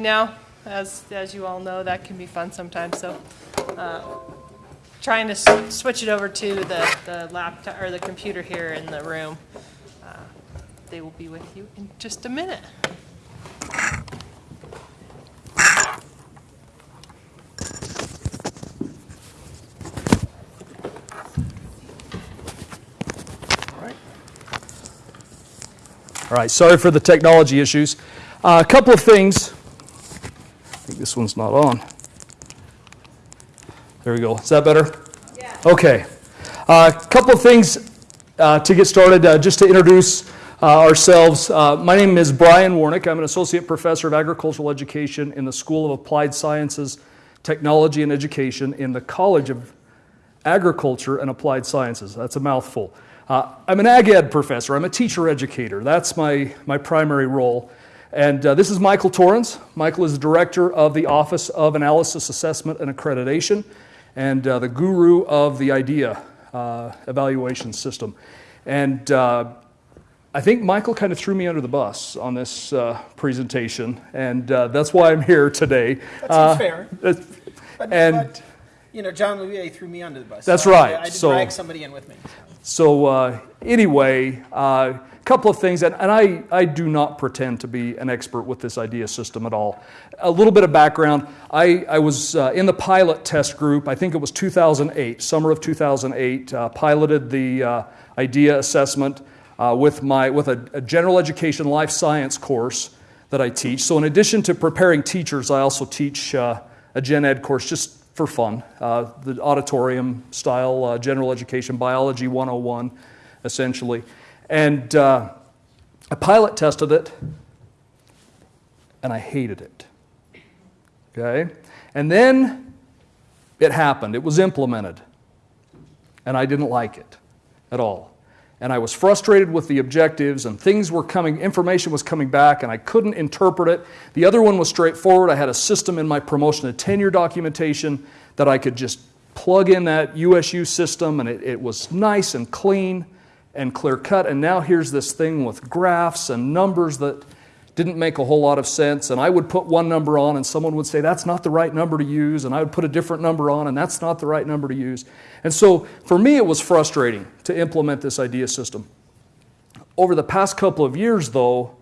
now, as, as you all know, that can be fun sometimes, so, uh, trying to switch it over to the, the laptop, or the computer here in the room. Uh, They will be with you in just a minute. All right, sorry for the technology issues. Uh, a couple of things. I think this one's not on. There we go. Is that better? Yeah. Okay. A couple of things uh, to get started, uh, just to introduce uh, ourselves. Uh, my name is Brian Warnick. I'm an associate professor of agricultural education in the School of Applied Sciences, Technology, and Education in the College of Agriculture and Applied Sciences. That's a mouthful. Uh, I'm an ag ed professor. I'm a teacher educator. That's my, my primary role. And uh, this is Michael Torrens. Michael is the director of the Office of Analysis, Assessment, and Accreditation, and uh, the guru of the IDEA uh, evaluation system. And uh, I think Michael kind of threw me under the bus on this uh, presentation, and uh, that's why I'm here today. That Uh, fair. And but, you know, John Louis threw me under the bus. That's so right. I, had to So- drag somebody in with me. So uh, anyway, a uh, couple of things, and, and I, I do not pretend to be an expert with this idea system at all. A little bit of background. I, I was uh, in the pilot test group, I think it was 2008, summer of 2008, uh, piloted the uh, idea assessment uh, with, my, with a, a general education life science course that I teach. So in addition to preparing teachers, I also teach a gen ed course just for fun, uh, the auditorium style uh, general education biology 101, essentially. And uh, I pilot tested it, and I hated it. Okay? And then it happened, it was implemented, and I didn't like it at all. And I was frustrated with the objectives, and things were coming, information was coming back, and I couldn't interpret it. The other one was straightforward. I had a system in my promotion and tenure documentation that I could just plug in that USU system, and it, it was nice and clean and clear cut. And now here's this thing with graphs and numbers that didn't make a whole lot of sense. And I would put one number on, and someone would say, That's not the right number to use. And I would put a different number on, and that's not the right number to use. And so for me, it was frustrating to implement this idea system. Over the past couple of years, though,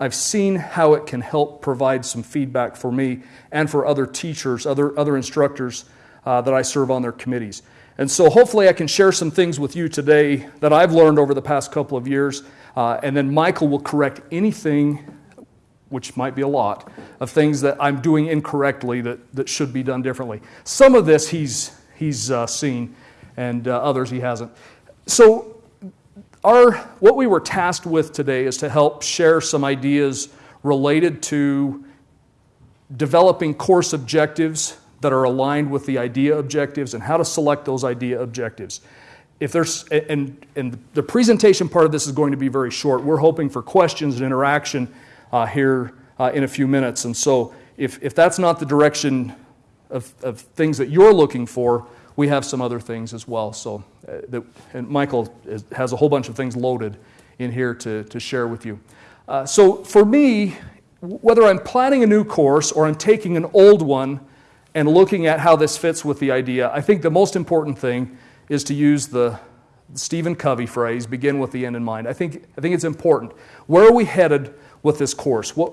I've seen how it can help provide some feedback for me and for other teachers, other, other instructors uh, that I serve on their committees. And so hopefully I can share some things with you today that I've learned over the past couple of years. Uh, and then Michael will correct anything, which might be a lot, of things that I'm doing incorrectly that, that should be done differently. Some of this he's, he's uh, seen, and uh, others he hasn't. So our, what we were tasked with today is to help share some ideas related to developing course objectives that are aligned with the idea objectives and how to select those idea objectives. If there's, and, and the presentation part of this is going to be very short. We're hoping for questions and interaction uh, here uh, in a few minutes. And so if, if that's not the direction of, of things that you're looking for, we have some other things as well. So, uh, that, and Michael is, has a whole bunch of things loaded in here to, to share with you. Uh, so, for me, whether I'm planning a new course or I'm taking an old one and looking at how this fits with the idea, I think the most important thing is to use the Stephen Covey phrase begin with the end in mind. I think, I think it's important. Where are we headed with this course? What,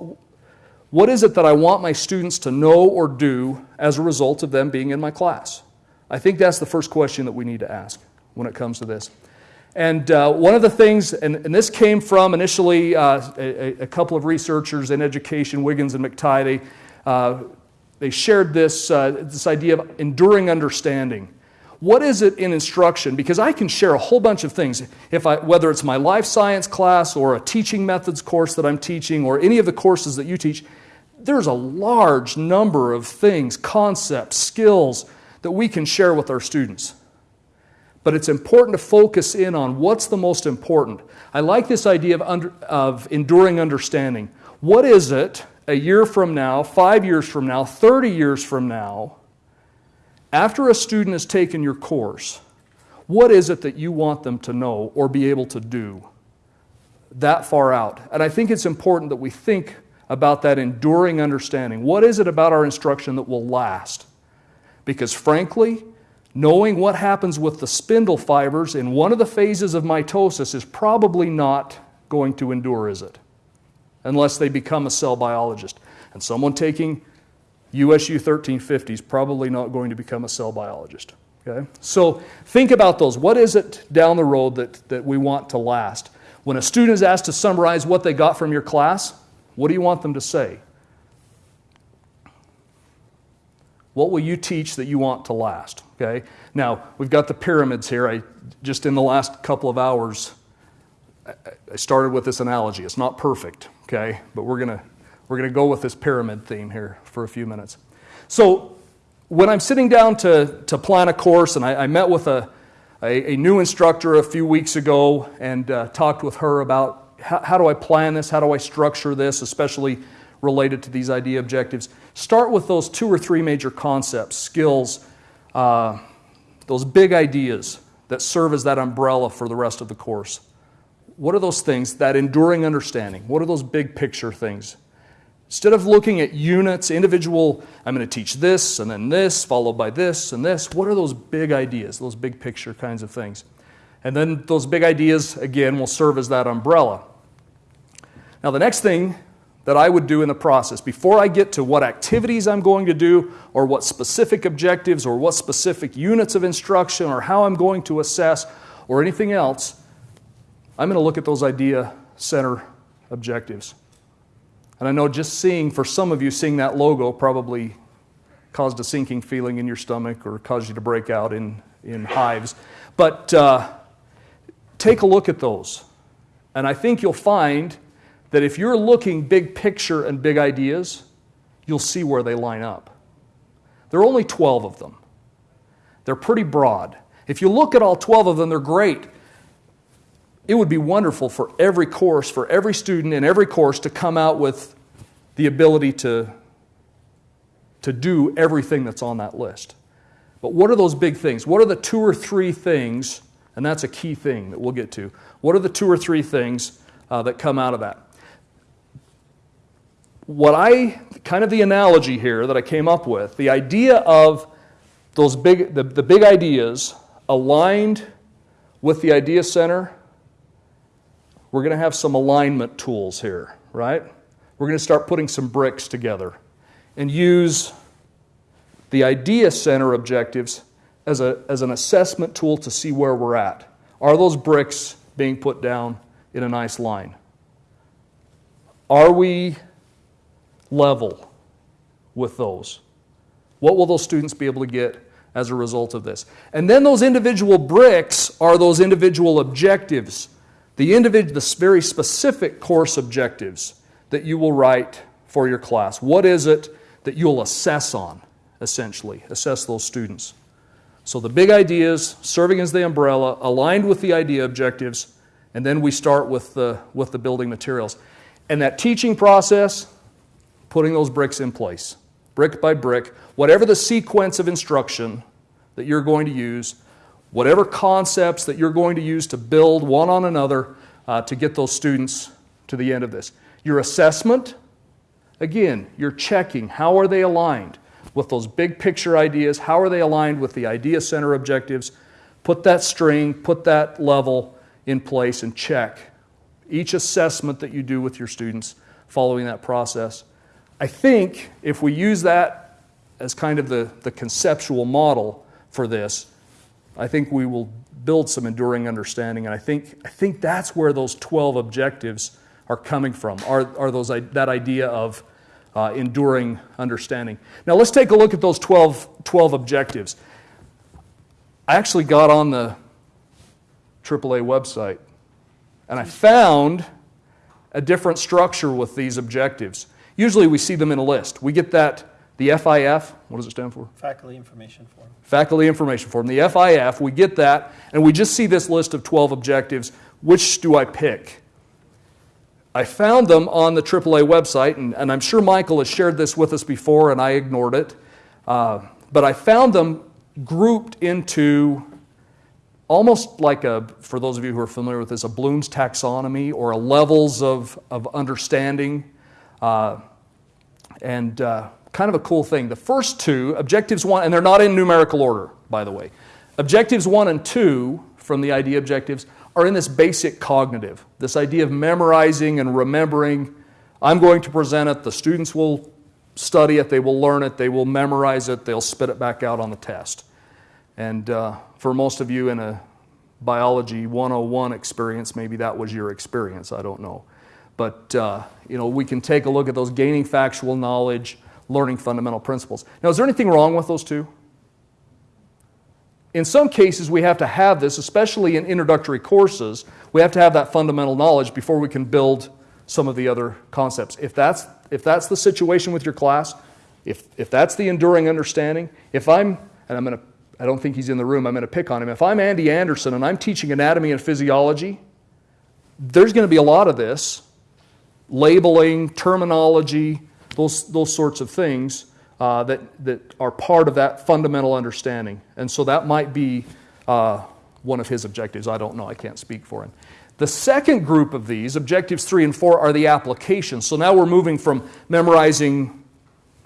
what is it that I want my students to know or do as a result of them being in my class? I think that's the first question that we need to ask when it comes to this. And uh, one of the things, and, and this came from initially uh, a, a, couple of researchers in education, Wiggins and McTighe, they, uh, they shared this, uh, this idea of enduring understanding. What is it in instruction? Because I can share a whole bunch of things, if I, whether it's my life science class or a teaching methods course that I'm teaching or any of the courses that you teach, there's a large number of things, concepts, skills that we can share with our students. But it's important to focus in on what's the most important. I like this idea of, under, of enduring understanding. What is it a year from now, five years from now, 30 years from now, after a student has taken your course, what is it that you want them to know or be able to do that far out? And I think it's important that we think about that enduring understanding. What is it about our instruction that will last? Because frankly, knowing what happens with the spindle fibers in one of the phases of mitosis is probably not going to endure, is it? Unless they become a cell biologist. And someone taking USU 1350 is probably not going to become a cell biologist. Okay? So think about those. What is it down the road that, that we want to last? When a student is asked to summarize what they got from your class, what do you want them to say? What will you teach that you want to last? Okay? Now, we've got the pyramids here. I just in the last couple of hours I- started with this analogy. It's not perfect, okay? But we're going to we're going to go with this pyramid theme here for a few minutes. So, when I'm sitting down to, to plan a course, and I, I met with a, a, a, new instructor a few weeks ago and uh, talked with her about how, how do I plan this, how do I structure this, especially related to these idea objectives. Start with those two or three major concepts, skills, uh, those big ideas that serve as that umbrella for the rest of the course. What are those things, that enduring understanding? What are those big picture things? Instead of looking at units, individual, I'm going to teach this and then this, followed by this and this, what are those big ideas, those big picture kinds of things? And then those big ideas, again, will serve as that umbrella. Now, the next thing that I would do in the process, before I get to what activities I'm going to do, or what specific objectives, or what specific units of instruction, or how I'm going to assess, or anything else, I'm going to look at those idea center objectives. And I know just seeing, for some of you, seeing that logo probably caused a sinking feeling in your stomach or caused you to break out in, in hives. But uh, take a look at those. And I think you'll find that if you're looking big picture and big ideas, you'll see where they line up. There are only 12 of them, they're pretty broad. If you look at all 12 of them, they're great it would be wonderful for every course, for every student in every course to come out with the ability to, to do everything that's on that list. But what are those big things? What are the two or three things, and that's a key thing that we'll get to. What are the two or three things uh, that come out of that? What I, kind of the analogy here that I came up with, the idea of those big, the, the big ideas aligned with the idea center we're going to have some alignment tools here, right? We're going to start putting some bricks together and use the idea center objectives as, a, as an assessment tool to see where we're at. Are those bricks being put down in a nice line? Are we level with those? What will those students be able to get as a result of this? And then those individual bricks are those individual objectives the, individual, the very specific course objectives that you will write for your class. What is it that you'll assess on, essentially? Assess those students. So the big ideas, serving as the umbrella, aligned with the idea objectives, and then we start with the, with the building materials. And that teaching process, putting those bricks in place, brick by brick, whatever the sequence of instruction that you're going to use, whatever concepts that you're going to use to build one on another uh, to get those students to the end of this. Your assessment, again, you're checking how are they aligned with those big picture ideas, how are they aligned with the idea center objectives. Put that string, put that level in place, and check each assessment that you do with your students following that process. I think if we use that as kind of the, the conceptual model for this, I think we will build some enduring understanding. And I think, I think that's where those 12 objectives are coming from, are, are those, that idea of uh, enduring understanding. Now let's take a look at those 12, 12 objectives. I actually got on the AAA website and I found a different structure with these objectives. Usually we see them in a list. We get that the FIF, what does it stand for? Faculty Information Form. Faculty Information Form. The FIF, we get that, and we just see this list of 12 objectives. Which do I pick? I found them on the AAA website, and, and I'm sure Michael has shared this with us before, and I ignored it. Uh, but I found them grouped into almost like a, for those of you who are familiar with this, a Bloom's taxonomy or a levels of, of understanding. Uh, and uh, kind of a cool thing. The first two, objectives one, and they're not in numerical order, by the way. Objectives one and two from the idea objectives are in this basic cognitive, this idea of memorizing and remembering. I'm going to present it, the students will study it, they will learn it, they will memorize it, they'll spit it back out on the test. And uh, for most of you in a biology 101 experience, maybe that was your experience, I don't know. But uh, you know, we can take a look at those gaining factual knowledge, learning fundamental principles. Now, is there anything wrong with those two? In some cases, we have to have this, especially in introductory courses, we have to have that fundamental knowledge before we can build some of the other concepts. If that's, if that's the situation with your class, if, if that's the enduring understanding, if I'm, and I'm going to, I don't think he's in the room, I'm going to pick on him. If I'm Andy Anderson and I'm teaching anatomy and physiology, there's going to be a lot of this labeling, terminology, those, those sorts of things uh, that, that are part of that fundamental understanding. And so that might be uh, one of his objectives. I don't know, I can't speak for him. The second group of these, objectives three and four, are the applications. So now we're moving from memorizing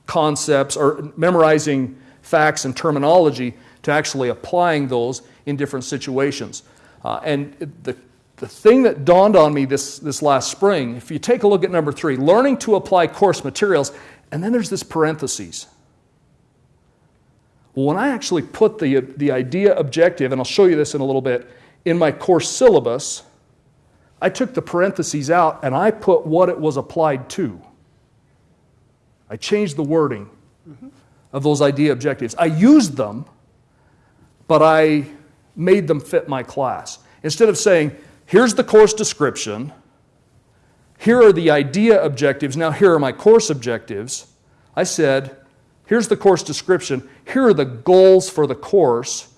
concepts or memorizing facts and terminology to actually applying those in different situations. Uh, and the, the thing that dawned on me this, this last spring, if you take a look at number three, learning to apply course materials, and then there's this parentheses. When I actually put the, the idea objective, and I'll show you this in a little bit, in my course syllabus, I took the parentheses out and I put what it was applied to. I changed the wording of those idea objectives. I used them, but I made them fit my class. Instead of saying, here's the course description, here are the idea objectives, now here are my course objectives, I said, here's the course description, here are the goals for the course.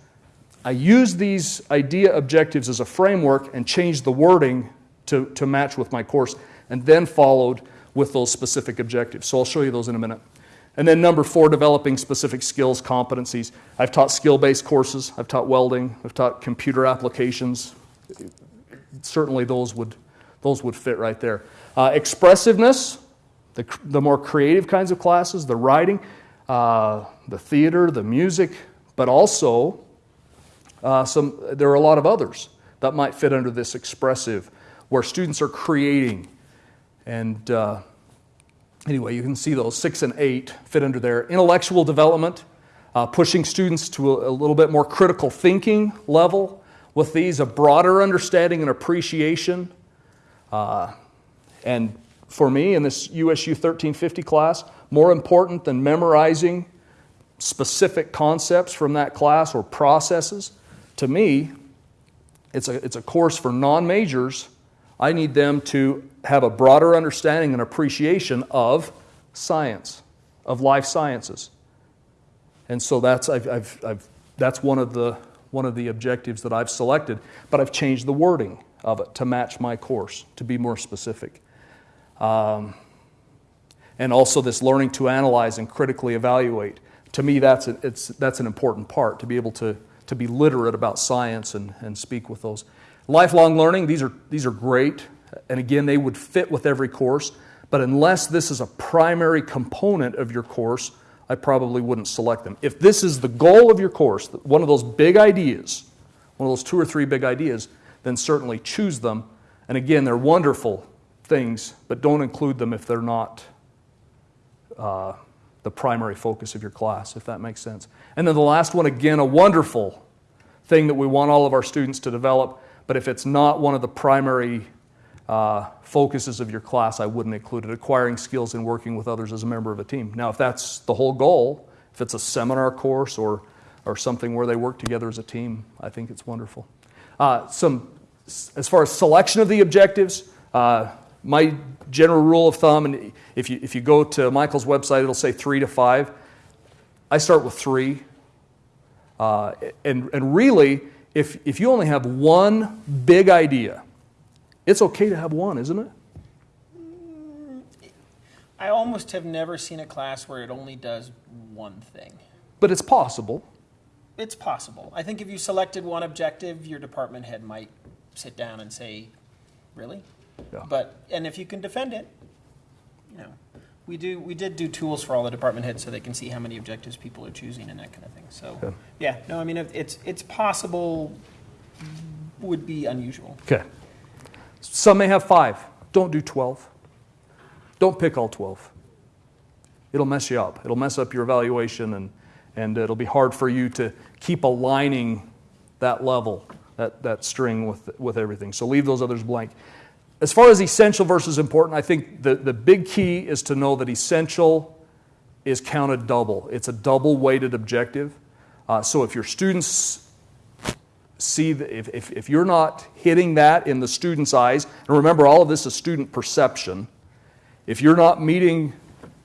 I used these idea objectives as a framework and changed the wording to, to match with my course, and then followed with those specific objectives. So I'll show you those in a minute. And then number four, developing specific skills, competencies. I've taught skill based courses, I've taught welding, I've taught computer applications. Certainly, those would, those would fit right there. Uh, expressiveness, the, the more creative kinds of classes, the writing, uh, the theater, the music, but also uh, some, there are a lot of others that might fit under this expressive, where students are creating. And uh, anyway, you can see those six and eight fit under there. Intellectual development, uh, pushing students to a, a little bit more critical thinking level with these, a broader understanding and appreciation. Uh, and for me in this USU 1350 class, more important than memorizing specific concepts from that class or processes, to me, it's a, it's a course for non majors. I need them to have a broader understanding and appreciation of science, of life sciences. And so that's, I've, I've, I've, that's one, of the, one of the objectives that I've selected, but I've changed the wording of it to match my course, to be more specific. Um, and also this learning to analyze and critically evaluate. To me, that's, a, it's, that's an important part, to be able to, to be literate about science and, and speak with those. Lifelong learning, these are, these are great. And again, they would fit with every course. But unless this is a primary component of your course, I probably wouldn't select them. If this is the goal of your course, one of those big ideas, one of those two or three big ideas, then certainly choose them. And again, they're wonderful things, but don't include them if they're not uh, the primary focus of your class, if that makes sense. And then the last one, again, a wonderful thing that we want all of our students to develop, but if it's not one of the primary uh, focuses of your class, I wouldn't include it. Acquiring skills in working with others as a member of a team. Now, if that's the whole goal, if it's a seminar course or, or something where they work together as a team, I think it's wonderful. Uh, some, as far as selection of the objectives, uh, my general rule of thumb, and if you, if you go to Michael's website, it'll say three to five. I start with three. Uh, and, and really, if, if you only have one big idea, it's okay to have one, isn't it? Mm, I almost have never seen a class where it only does one thing. But it's possible. It's possible. I think if you selected one objective, your department head might sit down and say, "Really?" Yeah. But and if you can defend it, you know. We do, we did do tools for all the department heads so they can see how many objectives people are choosing and that kind of thing. So, Okay. yeah, no, I mean, it's, it's possible, would be unusual. Okay. Some may have five. Don't do 12. Don't pick all 12. It'll mess you up. It'll mess up your evaluation, and, and it'll be hard for you to keep aligning that level, that, that string with, with everything. So leave those others blank. As far as essential versus important, I think the, the big key is to know that essential is counted double. It's a double weighted objective. Uh, so if your students see that if, if, if you're not hitting that in the student's eyes, and remember, all of this is student perception, if you're not meeting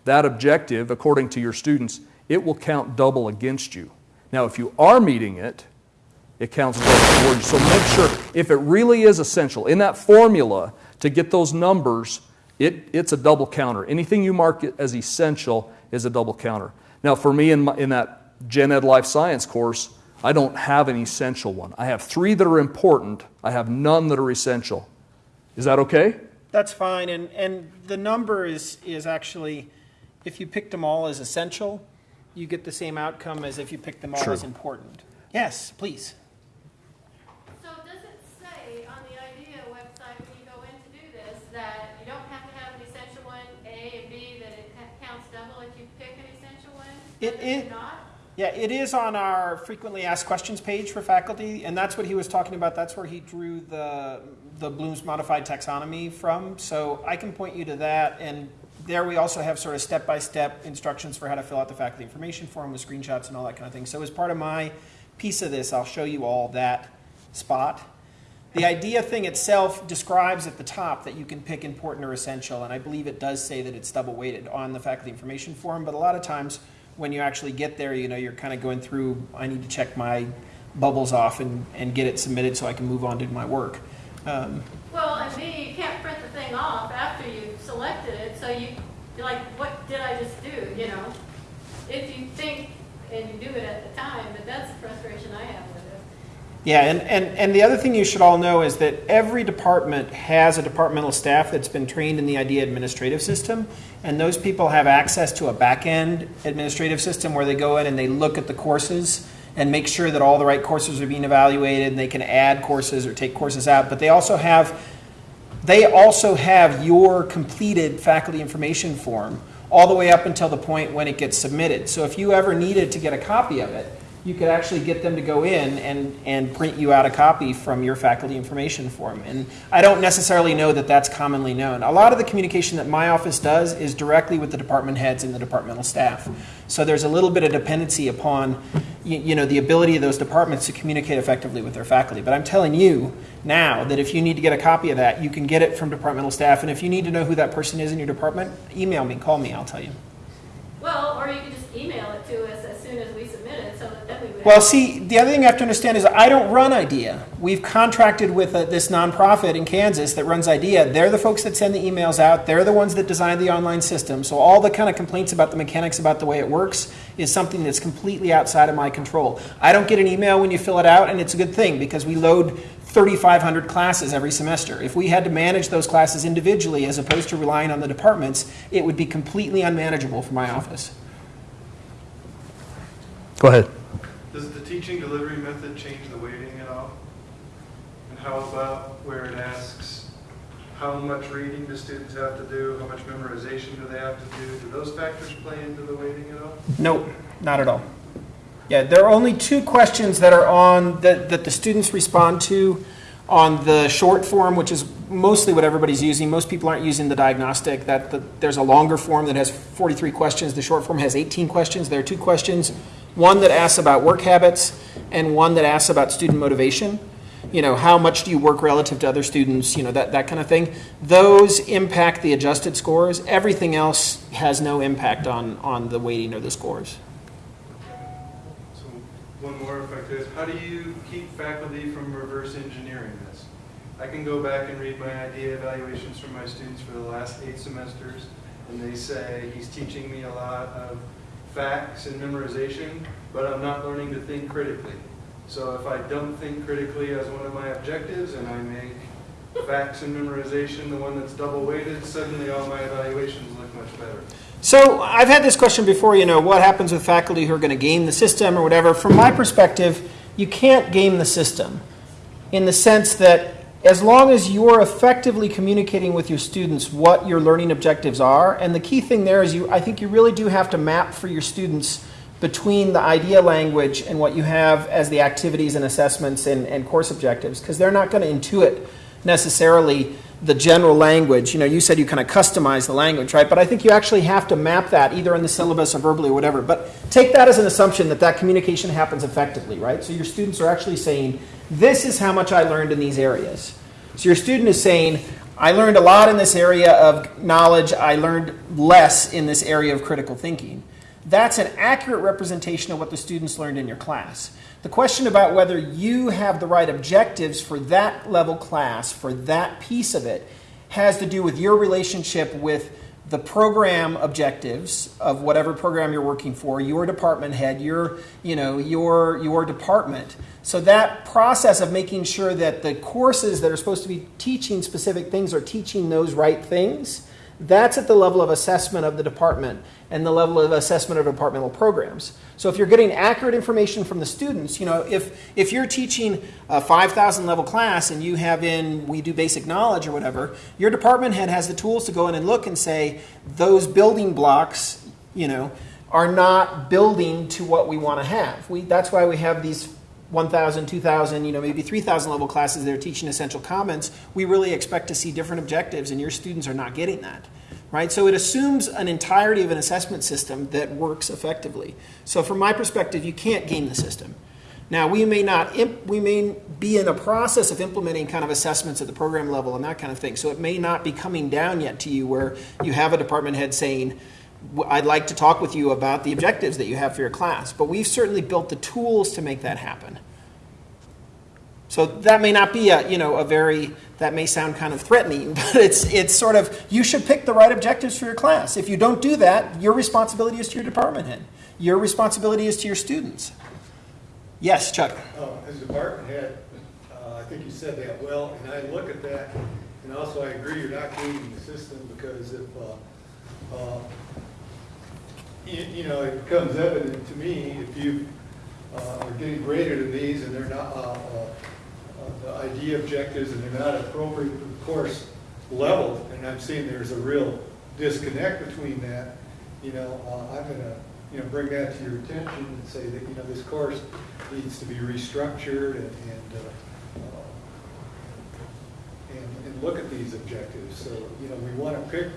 that objective according to your students, it will count double against you. Now, if you are meeting it, it counts double for you. So make sure, if it really is essential, in that formula to get those numbers, it, it's a double counter. Anything you mark it as essential is a double counter. Now, for me in, my, in that Gen Ed Life Science course, I don't have an essential one. I have three that are important, I have none that are essential. Is that okay? That's fine, and, and the number is, is actually, if you picked them all as essential, you get the same outcome as if you picked them all True. as important. Yes, please. So does it say on the IDEA website when you go in to do this, that you don't have to have an essential one, A and B, that it counts double if you pick an essential one? It- But it- not? Yeah, it is on our frequently asked questions page for faculty, and that's what he was talking about. That's where he drew the, the Bloom's modified taxonomy from. So I can point you to that, and there we also have sort of step-by-step instructions for how to fill out the faculty information form with screenshots and all that kind of thing. So as part of my piece of this, I'll show you all that spot. The idea thing itself describes at the top that you can pick important or essential, and I believe it does say that it's double weighted on the faculty information form, but a lot of times when you actually get there, you know, you're kind of going through, I need to check my bubbles off and, and get it submitted so I can move on to my work. Um, Well, and B, you can't print the thing off after you've selected it, so you, you're like, what did I just do, you know? If you think, and you do it at the time, but that's the frustration I have with it. Yeah, and, and, and the other thing you should all know is that every department has a departmental staff that's been trained in the IDEA administrative system, and those people have access to a back-end administrative system where they go in and they look at the courses and make sure that all the right courses are being evaluated, and they can add courses or take courses out, but they also have they also have your completed faculty information form all the way up until the point when it gets submitted. So if you ever needed to get a copy of it, you could actually get them to go in and, and print you out a copy from your faculty information form. And I don't necessarily know that that's commonly known. A lot of the communication that my office does is directly with the department heads and the departmental staff. So there's a little bit of dependency upon, you, you know, the ability of those departments to communicate effectively with their faculty. But I'm telling you now that if you need to get a copy of that, you can get it from departmental staff. And if you need to know who that person is in your department, email me, call me, I'll tell you. Well, or you can just email it to us as soon as we submit it, so that then we would. Well, see, the other thing you have to understand is I don't run IDEA. We've contracted with uh, this nonprofit in Kansas that runs IDEA. They're the folks that send the emails out. They're the ones that design the online system. So all the kind of complaints about the mechanics about the way it works is something that's completely outside of my control. I don't get an email when you fill it out, and it's a good thing because we load 3,500 classes every semester. If we had to manage those classes individually as opposed to relying on the departments, it would be completely unmanageable for my office. Go ahead. Teaching delivery method change the weighting at all? And how about where it asks, how much reading do students have to do, how much memorization do they have to do? Do those factors play into the weighting at all? Nope, not at all. Yeah, there are only two questions that are on, that, that the students respond to on the short form, which is mostly what everybody's using. Most people aren't using the diagnostic. That the, there's a longer form that has 43 questions. The short form has 18 questions. There are two questions, one that asks about work habits and one that asks about student motivation. You know, how much do you work relative to other students? You know, that, that kind of thing. Those impact the adjusted scores. Everything else has no impact on, on the weighting of the scores. So one more if I could. How do you keep faculty from reverse engineering this? I can go back and read my idea evaluations from my students for the last eight semesters, and they say, he's teaching me a lot of facts and memorization, but I'm not learning to think critically. So if I don't think critically as one of my objectives, and I make facts and memorization the one that's double weighted, suddenly all my evaluations look much better. So I've had this question before, you know, what happens with faculty who are going to game the system or whatever? From my perspective, you can't game the system in the sense that as long as you're effectively communicating with your students what your learning objectives are, and the key thing there is you, I think you really do have to map for your students between the idea language and what you have as the activities and assessments and, and course objectives, because they're not going to intuit necessarily the general language. You know, you said you kind of customize the language, right? But I think you actually have to map that either in the syllabus or verbally or whatever. But take that as an assumption that that communication happens effectively, right? So your students are actually saying, this is how much I learned in these areas. So your student is saying, I learned a lot in this area of knowledge, I learned less in this area of critical thinking. That's an accurate representation of what the students learned in your class. The question about whether you have the right objectives for that level class, for that piece of it, has to do with your relationship with the program objectives of whatever program you're working for, your department head, your, you know, your, your department. So that process of making sure that the courses that are supposed to be teaching specific things are teaching those right things, that's at the level of assessment of the department and the level of assessment of departmental programs. So if you're getting accurate information from the students, you know, if, if you're teaching a 5,000 level class and you have in, we do basic knowledge or whatever, your department head has the tools to go in and look and say, those building blocks, you know, are not building to what we want to have. We, that's why we have these 1,000, 2,000, you know, maybe 3,000 level classes that are teaching essential commons. We really expect to see different objectives, and your students are not getting that right? So it assumes an entirety of an assessment system that works effectively. So from my perspective, you can't game the system. Now we may not, we may be in a process of implementing kind of assessments at the program level and that kind of thing. So it may not be coming down yet to you where you have a department head saying, "W- I'd like to talk with you about the objectives that you have for your class. But we've certainly built the tools to make that happen. So that may not be a, you know, a very, that may sound kind of threatening, but it's, it's sort of, you should pick the right objectives for your class. If you don't do that, your responsibility is to your department head. Your responsibility is to your students. Yes, Chuck? Uh, As department head, uh, I think you said that well, and I look at that, and also I agree you're not gaming the system, because if, uh, uh, you you know, it becomes evident to me, if you uh, are getting graded in these and they're not, uh, uh, uh, the idea objectives, and they're not appropriate for the course level, and I'm seeing there's a real disconnect between that, you know, uh, I'm gonna, you know, bring that to your attention and say that, you know, this course needs to be restructured and, and, and, and look at these objectives. So, you know, we want to pick,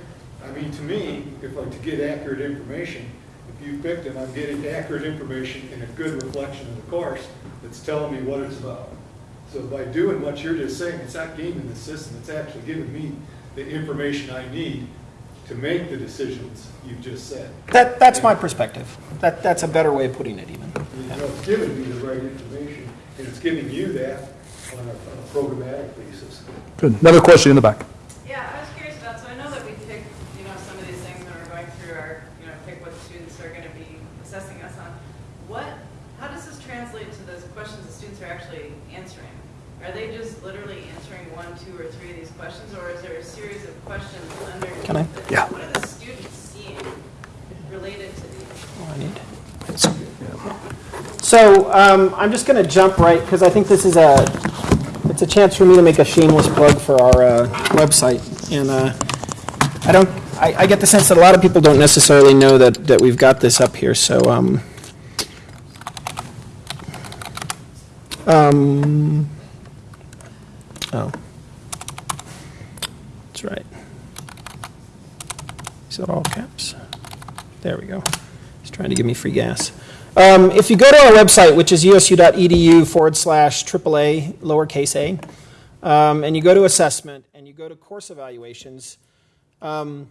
I mean, to me, if I, to get accurate information, if you picked them, I'm getting accurate information and a good reflection of the course that's telling me what it's about. So by doing what you're just saying, it's not gaming the system, it's actually giving me the information I need to make the decisions you've just said. That, that's my perspective. That, that's a better way of putting it even. You know, it's giving me the right information, and it's giving you that on a, on a programmatic basis. Good. Another question in the back. Yeah, I was curious about, so I know that we pick, you know, some of these things when we're going through our, you know, pick what the students are gonna be assessing us on. What, how does this translate to those questions the students are actually answering? Are they just literally two, or three of these questions, or is there a series of questions underneath? Can I? Yeah. What are the students seeing related to these? Oh, I need. So um, I'm just going to jump right because I think this is a it's a chance for me to make a shameless plug for our uh, website, and uh, I don't I, I get the sense that a lot of people don't necessarily know that that we've got this up here. So um, um, oh, that's right. That all caps? There we go. He's trying to give me free gas. Um, if you go to our website, which is usu.edu forward slash AAA lowercase a, um, and you go to assessment and you go to course evaluations, um,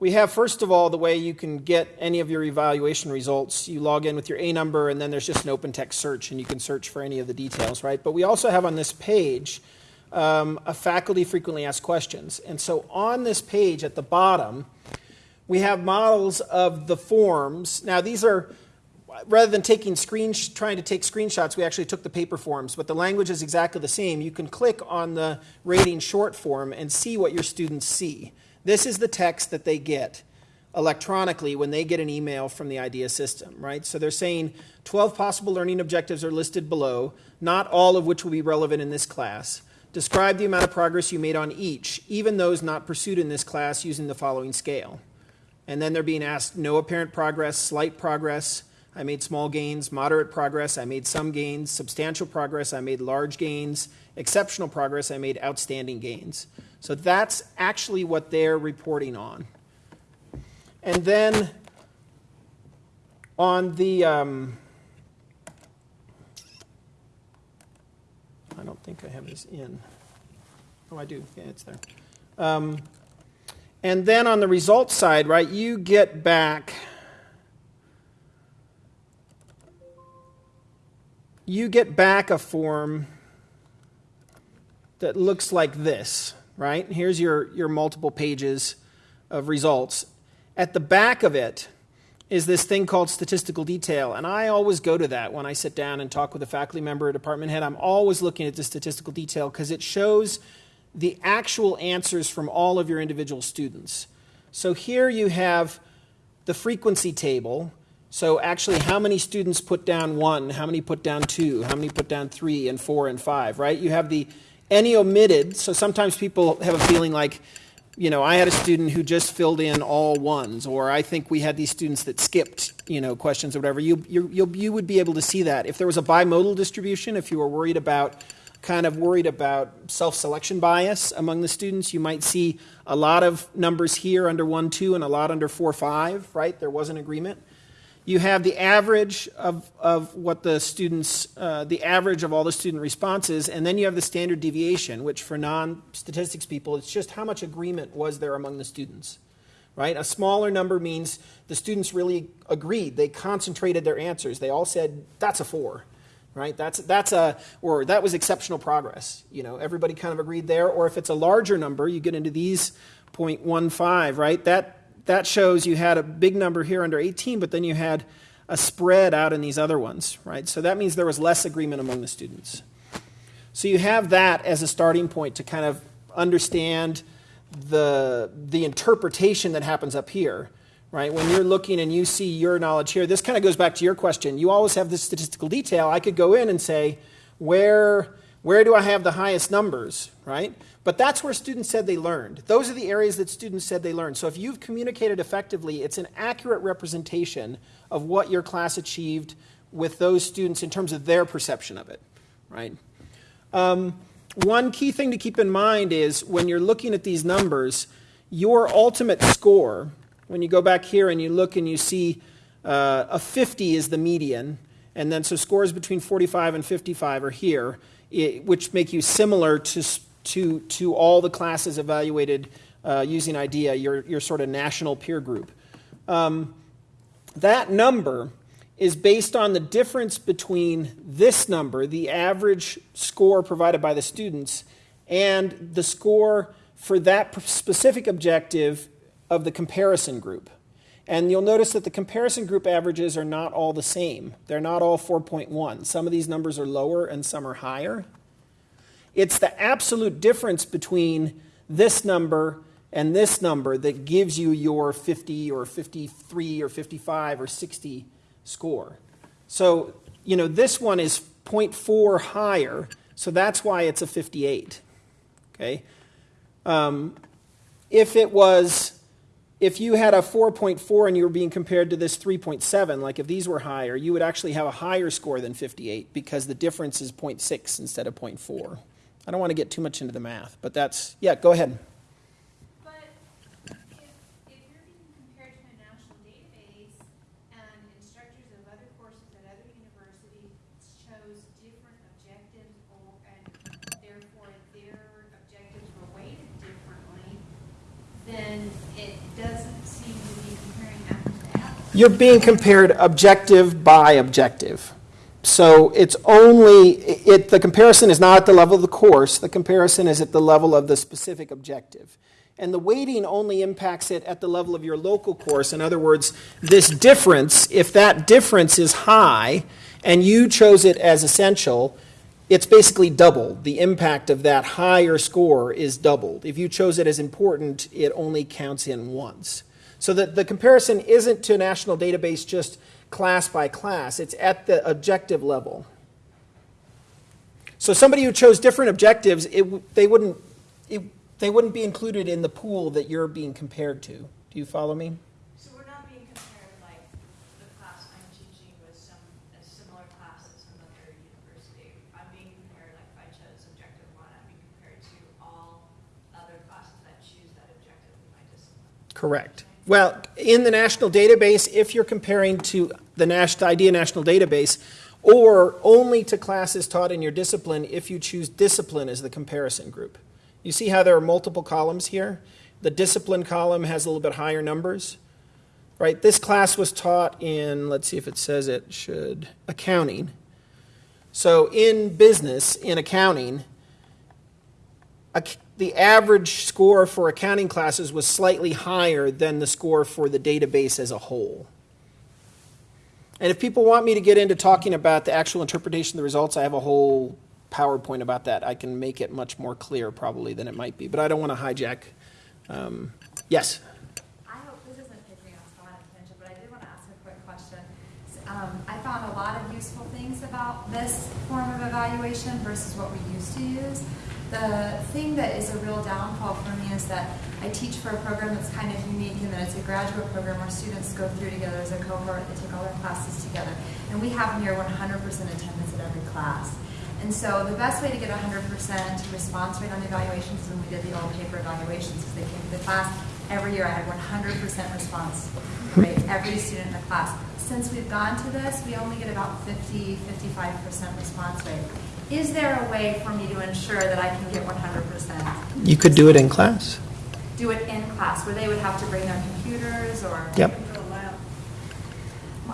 we have, first of all, the way you can get any of your evaluation results. You log in with your A number, and then there's just an open text search, and you can search for any of the details, right? But we also have on this page um, a faculty frequently asked questions. And so on this page at the bottom, we have models of the forms. Now, these are, rather than taking screen, trying to take screenshots, we actually took the paper forms, but the language is exactly the same. You can click on the rating short form and see what your students see. This is the text that they get electronically when they get an email from the IDEA system, right? So they're saying 12 possible learning objectives are listed below, not all of which will be relevant in this class. Describe the amount of progress you made on each, even those not pursued in this class using the following scale. And then they're being asked no apparent progress, slight progress, I made small gains, moderate progress, I made some gains, substantial progress, I made large gains, exceptional progress, I made outstanding gains. So that's actually what they're reporting on. And then on the, um, I don't think I have this in. Oh, I do. Yeah, it's there. Um, and then on the results side, right, you get back. You get back a form that looks like this, right? Here's your, your multiple pages of results. At the back of it is this thing called statistical detail, and I always go to that when I sit down and talk with a faculty member or department head. I'm always looking at the statistical detail because it shows the actual answers from all of your individual students. So here you have the frequency table. So actually, how many students put down one, how many put down two, how many put down three and four and five, right? You have the any omitted. So sometimes people have a feeling like, you know, I had a student who just filled in all ones, or I think we had these students that skipped, you know, questions or whatever. You, you, you, you would be able to see that. If there was a bimodal distribution, if you were worried about, kind of worried about self selection bias among the students, you might see a lot of numbers here under 1, 2, and a lot under 4, 5, right? There was an agreement. You have the average of, of what the students, uh, the average of all the student responses, and then you have the standard deviation, which for non statistics people, it's just how much agreement was there among the students, right? A smaller number means the students really agreed. They concentrated their answers. They all said, that's a four, right? That's, that's a, or that was exceptional progress. You know, everybody kind of agreed there. Or if it's a larger number, you get into these 0.15, right? That, that shows you had a big number here under 18, but then you had a spread out in these other ones, right? So that means there was less agreement among the students. So you have that as a starting point to kind of understand the, the interpretation that happens up here, right? When you're looking and you see your knowledge here, this kind of goes back to your question. You always have this statistical detail. I could go in and say, where, where do I have the highest numbers, right? But that's where students said they learned. Those are the areas that students said they learned. So if you've communicated effectively, it's an accurate representation of what your class achieved with those students in terms of their perception of it, right? Um, one key thing to keep in mind is when you're looking at these numbers, your ultimate score, when you go back here and you look and you see uh, a 50 is the median, and then so scores between 45 and 55 are here, it, which make you similar to to, to all the classes evaluated uh, using IDEA, your, your sort of national peer group. Um, that number is based on the difference between this number, the average score provided by the students, and the score for that specific objective of the comparison group. And you'll notice that the comparison group averages are not all the same. They're not all 4.1. Some of these numbers are lower and some are higher. It's the absolute difference between this number and this number that gives you your 50 or 53 or 55 or 60 score. So, you know, this one is 0.4 higher, so that's why it's a 58. Okay? Um, if it was, if you had a 4.4 and you were being compared to this 3.7, like if these were higher, you would actually have a higher score than 58 because the difference is 0.6 instead of 0.4. I don't want to get too much into the math, but that's, yeah, go ahead. But if, if you're being compared to a national database and instructors of other courses at other universities chose different objectives or, and therefore their objectives were weighted differently, then it doesn't seem to be comparing apples to apples. You're being compared objective by objective. So it's only, it, the comparison is not at the level of the course, the comparison is at the level of the specific objective. And the weighting only impacts it at the level of your local course. In other words, this difference, if that difference is high and you chose it as essential, it's basically doubled. The impact of that higher score is doubled. If you chose it as important, it only counts in once. So that the comparison isn't to a national database just class by class, it's at the objective level. So somebody who chose different objectives, it, they, wouldn't, it, they wouldn't be included in the pool that you're being compared to. Do you follow me? So we're not being compared like the class I'm teaching with some, a similar class at some other university. I'm being compared, like if I chose objective one, I'm being compared to all other classes that choose that objective in my discipline. Correct. Well, in the national database, if you're comparing to the IDEA national database, or only to classes taught in your discipline if you choose discipline as the comparison group. You see how there are multiple columns here? The discipline column has a little bit higher numbers, right? This class was taught in, let's see if it says it should, accounting. So in business, in accounting, ac- the average score for accounting classes was slightly higher than the score for the database as a whole. And if people want me to get into talking about the actual interpretation of the results, I have a whole PowerPoint about that. I can make it much more clear probably than it might be, but I don't want to hijack. Um, yes? I hope this isn't taking us on a tangent, but I did want to ask a quick question. Um, I found a lot of useful things about this form of evaluation versus what we used to use. The thing that is a real downfall for me is that I teach for a program that's kind of unique in that it's a graduate program where students go through together as a cohort, they take all their classes together. And we have near 100% attendance at every class. And so the best way to get 100% response rate on the evaluations is when we did the old paper evaluations, because they came to the class. Every year I had 100% response rate, every student in the class. Since we've gone to this, we only get about 50, 55% response rate. Is there a way for me to ensure that I can get 100%? You could do it in class. Do it in class, where they would have to bring their computers or? Yep.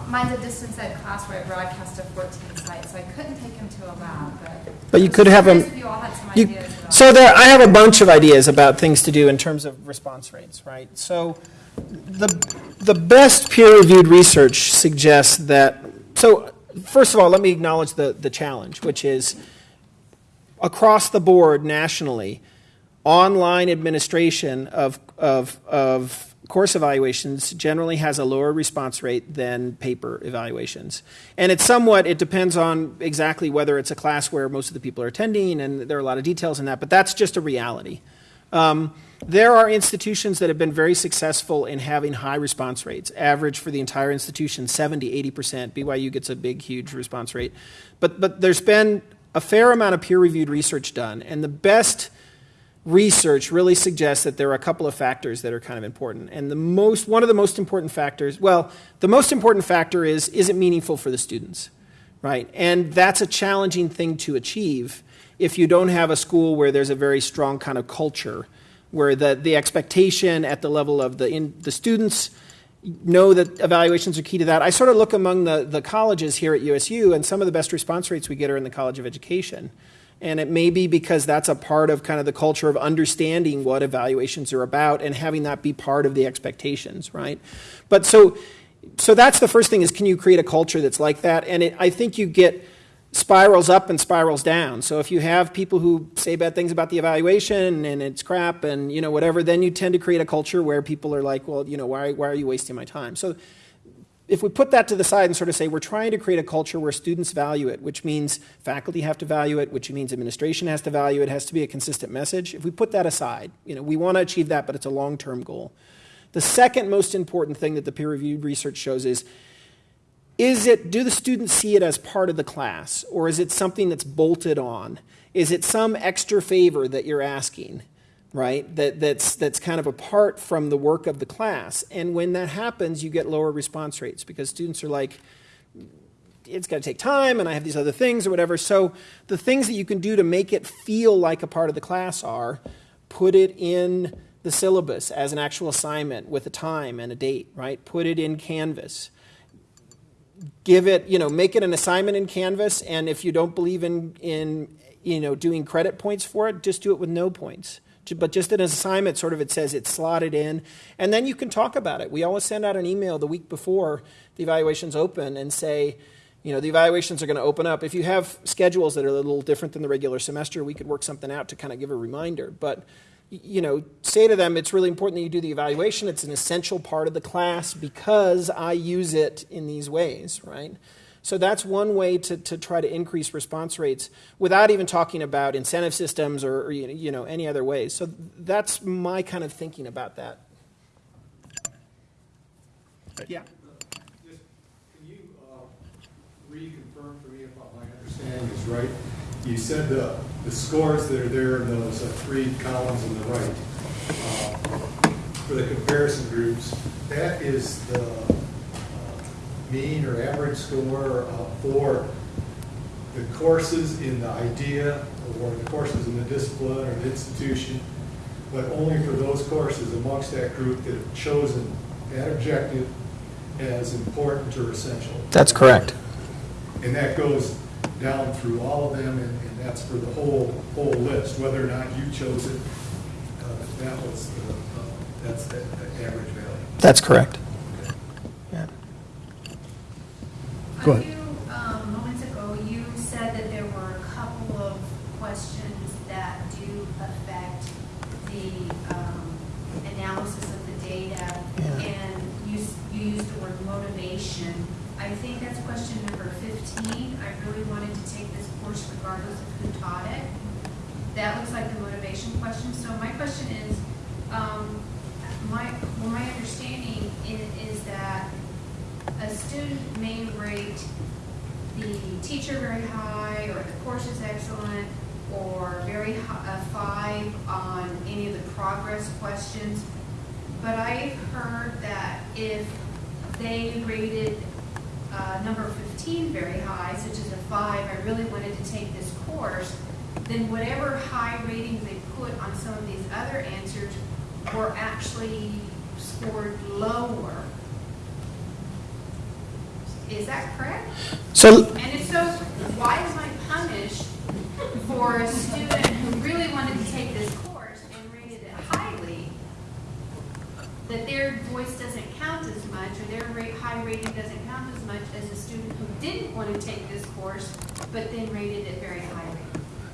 Mine's a distance ed class where I broadcast to 14 sites, so I couldn't take him to a lab, but. But you could have them- you all had some You- So there, I have a bunch of ideas about things to do in terms of response rates, right? So the, the best peer-reviewed research suggests that, so first of all, let me acknowledge the, the challenge, which is across the board nationally, online administration of, of, of course evaluations generally has a lower response rate than paper evaluations. And it's somewhat, it depends on exactly whether it's a class where most of the people are attending, and there are a lot of details in that, but that's just a reality. Um, there are institutions that have been very successful in having high response rates. Average for the entire institution, 70, 80%. BYU gets a big, huge response rate. But, but there's been a fair amount of peer reviewed research done, and the best research really suggests that there are a couple of factors that are kind of important. And the most, one of the most important factors, well, the most important factor is is it meaningful for the students, right? And that's a challenging thing to achieve if you don't have a school where there's a very strong kind of culture, where the, the expectation at the level of the, in, the students know that evaluations are key to that. I sort of look among the, the colleges here at USU, and some of the best response rates we get are in the College of Education. And it may be because that's a part of kind of the culture of understanding what evaluations are about and having that be part of the expectations, right? But so, so that's the first thing is can you create a culture that's like that? And it, I think you get spirals up and spirals down. So if you have people who say bad things about the evaluation and it's crap and you know whatever, then you tend to create a culture where people are like, well, you know, why, why are you wasting my time? So if we put that to the side and sort of say we're trying to create a culture where students value it, which means faculty have to value it, which means administration has to value it, has to be a consistent message. If we put that aside, you know, we want to achieve that, but it's a long-term goal. The second most important thing that the peer-reviewed research shows is is it do the students see it as part of the class or is it something that's bolted on? Is it some extra favor that you're asking? right? That, that's, that's kind of apart from the work of the class. And when that happens, you get lower response rates because students are like, it's going to take time and I have these other things or whatever. So the things that you can do to make it feel like a part of the class are put it in the syllabus as an actual assignment with a time and a date, right? Put it in Canvas. Give it, you know, make it an assignment in Canvas. And if you don't believe in, in you know, doing credit points for it, just do it with no points but just an assignment, sort of, it says it's slotted in, and then you can talk about it. We always send out an email the week before the evaluations open and say, you know, the evaluations are going to open up. If you have schedules that are a little different than the regular semester, we could work something out to kind of give a reminder. But you know, say to them, it's really important that you do the evaluation. It's an essential part of the class because I use it in these ways, right? So that's one way to, to try to increase response rates without even talking about incentive systems or, or you know any other ways. So that's my kind of thinking about that. Yeah. Just, can you uh, reconfirm for me if my understanding is right? You said the, the scores that are there in those uh, three columns on the right, uh, for the comparison groups, that is the uh, mean or average score uh, for the courses in the IDEA or the courses in the discipline or the institution, but only for those courses amongst that group that have chosen that objective as important or essential. That's correct. And that goes down through all of them, and, and that's for the whole, whole list, whether or not you chose it, uh, that was the, uh, that's the the average value. That's correct. Yeah. Go ahead. A few um, moments ago, you said that there were a couple of questions that do affect the um, analysis of the data. Yeah. And you, s- you used the word motivation. I think that's question number 15. I really wanted to take this course regardless of who taught it. That looks like the motivation question. So my question is, um, my, well, my understanding is, is that a student may rate the teacher very high, or the course is excellent, or very high, a five on any of the progress questions. But I've heard that if they rated uh, number 15 very high, such as a five, I really wanted to take this course, then whatever high ratings they put on some of these other answers were actually scored lower. Is that correct? So And if so, why am I punished for a student who really wanted to take this course and rated it highly, that their voice doesn't count as much, or their rate, high rating doesn't count as much as a student who didn't want to take this course, but then rated it very highly?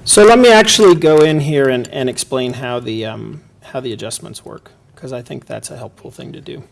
So let me actually go in here and, and explain how the, um, how the adjustments work, because I think that's a helpful thing to do.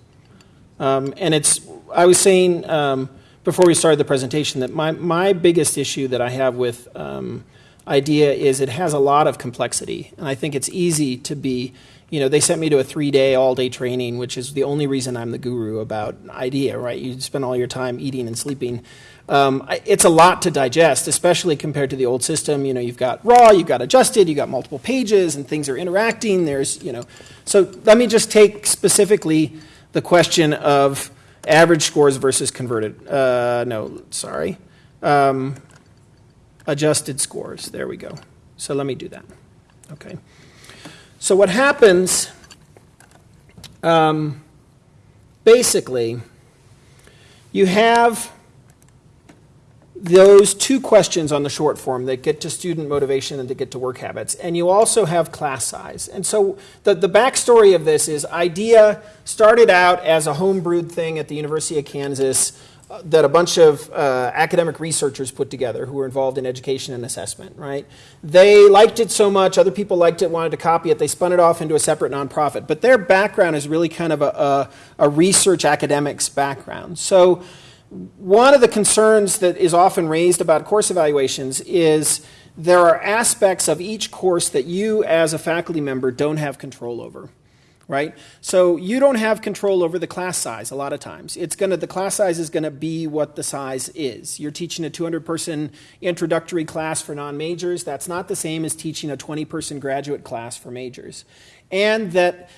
Um, and it's, I was saying um, before we started the presentation that my, my biggest issue that I have with um, IDEA is it has a lot of complexity. And I think it's easy to be, you know, they sent me to a three day, all day training, which is the only reason I'm the guru about IDEA, right? You spend all your time eating and sleeping. Um, it's a lot to digest, especially compared to the old system. You know, you've got raw, you've got adjusted, you've got multiple pages, and things are interacting. There's, you know, so let me just take specifically the question of average scores versus converted. Uh, no, sorry. Um, adjusted scores. There we go. So let me do that. Okay. So what happens, um, basically, you have those two questions on the short form that get to student motivation and to get to work habits. And you also have class size. And so the, the backstory of this is IDEA started out as a homebrewed thing at the University of Kansas that a bunch of uh, academic researchers put together who were involved in education and assessment, right? They liked it so much, other people liked it, wanted to copy it, they spun it off into a separate nonprofit. But their background is really kind of a, a, a research academics background. So one of the concerns that is often raised about course evaluations is there are aspects of each course that you as a faculty member don't have control over right? So you don't have control over the class size a lot of times. It's to the class size is going to be what the size is. You're teaching a 200 person introductory class for non-majors. That's not the same as teaching a 20 person graduate class for majors. And that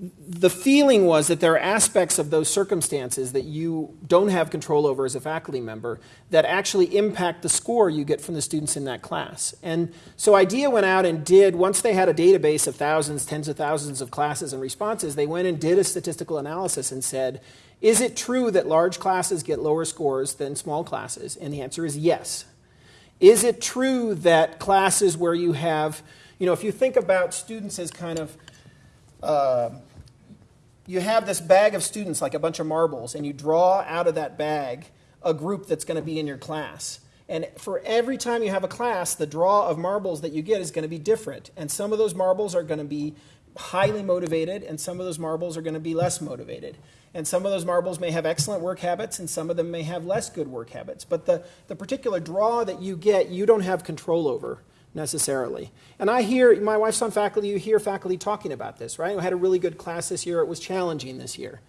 the feeling was that there are aspects of those circumstances that you don't have control over as a faculty member that actually impact the score you get from the students in that class. And so IDEA went out and did, once they had a database of thousands, tens of thousands of classes and responses, they went and did a statistical analysis and said, is it true that large classes get lower scores than small classes? And the answer is yes. Is it true that classes where you have, you know, if you think about students as kind of, uh, you have this bag of students like a bunch of marbles, and you draw out of that bag a group that's going to be in your class. And for every time you have a class, the draw of marbles that you get is going to be different. And some of those marbles are going to be highly motivated, and some of those marbles are going to be less motivated. And some of those marbles may have excellent work habits, and some of them may have less good work habits. But the, the particular draw that you get, you don't have control over necessarily. And I hear, my wife's on faculty, you hear faculty talking about this, right? I had a really good class this year, it was challenging this year,